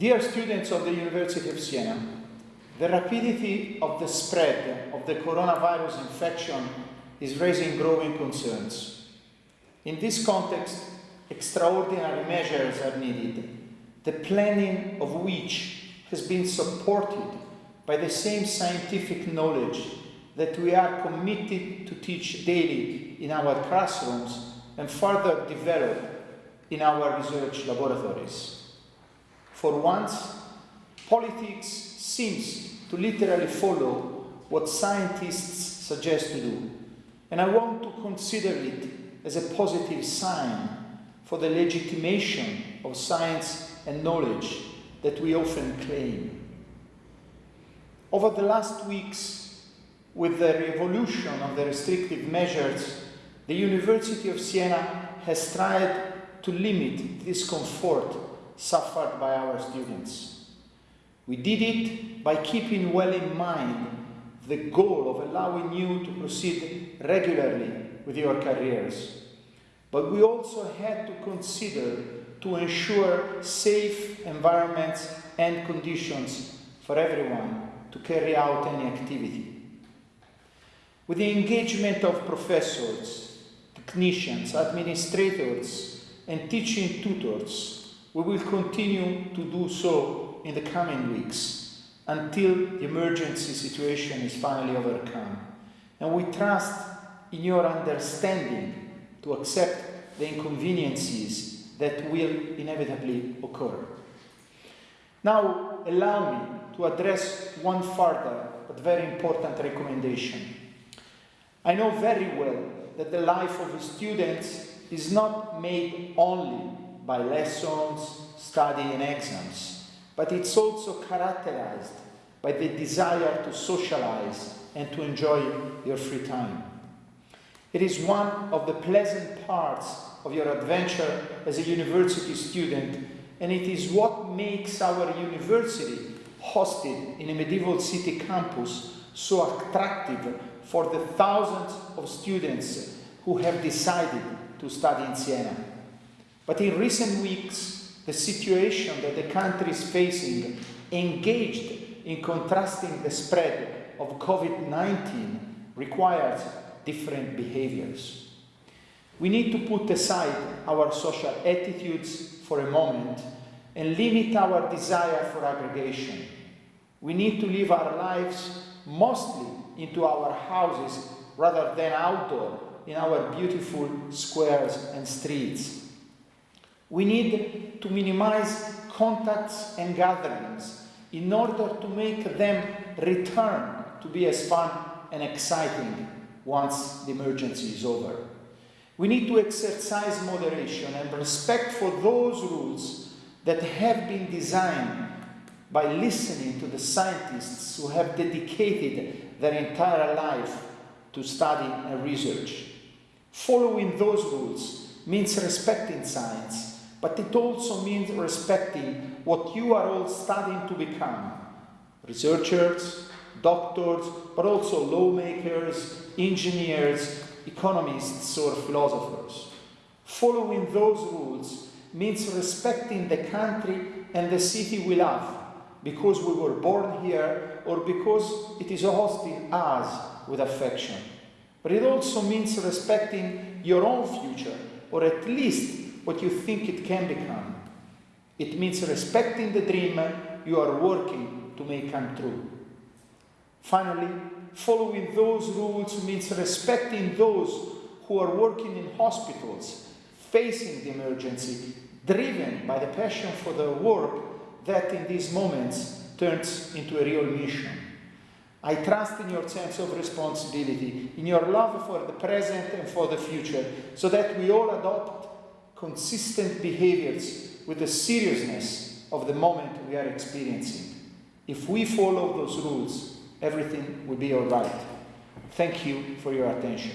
Dear students of the University of Siena, the rapidity of the spread of the coronavirus infection is raising growing concerns. In this context, extraordinary measures are needed, the planning of which has been supported by the same scientific knowledge that we are committed to teach daily in our classrooms and further develop in our research laboratories. For once, politics seems to literally follow what scientists suggest to do, and I want to consider it as a positive sign for the legitimation of science and knowledge that we often claim. Over the last weeks, with the revolution of the restrictive measures, the University of Siena has tried to limit discomfort suffered by our students. We did it by keeping well in mind the goal of allowing you to proceed regularly with your careers. But we also had to consider to ensure safe environments and conditions for everyone to carry out any activity. With the engagement of professors, technicians, administrators, and teaching tutors, we will continue to do so in the coming weeks until the emergency situation is finally overcome. And we trust in your understanding to accept the inconveniences that will inevitably occur. Now, allow me to address one further but very important recommendation. I know very well that the life of students is not made only by lessons, study and exams, but it's also characterized by the desire to socialize and to enjoy your free time. It is one of the pleasant parts of your adventure as a university student, and it is what makes our university hosted in a medieval city campus so attractive for the thousands of students who have decided to study in Siena. But in recent weeks, the situation that the country is facing engaged in contrasting the spread of COVID-19 requires different behaviors. We need to put aside our social attitudes for a moment and limit our desire for aggregation. We need to live our lives mostly into our houses rather than outdoor in our beautiful squares and streets. We need to minimize contacts and gatherings in order to make them return to be as fun and exciting once the emergency is over. We need to exercise moderation and respect for those rules that have been designed by listening to the scientists who have dedicated their entire life to study and research. Following those rules means respecting science, but it also means respecting what you are all studying to become. Researchers, doctors, but also lawmakers, engineers, economists or philosophers. Following those rules means respecting the country and the city we love because we were born here or because it is hosting us with affection. But it also means respecting your own future or at least what you think it can become. It means respecting the dream you are working to make come true. Finally, following those rules means respecting those who are working in hospitals, facing the emergency, driven by the passion for their work that in these moments turns into a real mission. I trust in your sense of responsibility, in your love for the present and for the future, so that we all adopt consistent behaviors with the seriousness of the moment we are experiencing. If we follow those rules, everything will be all right. Thank you for your attention.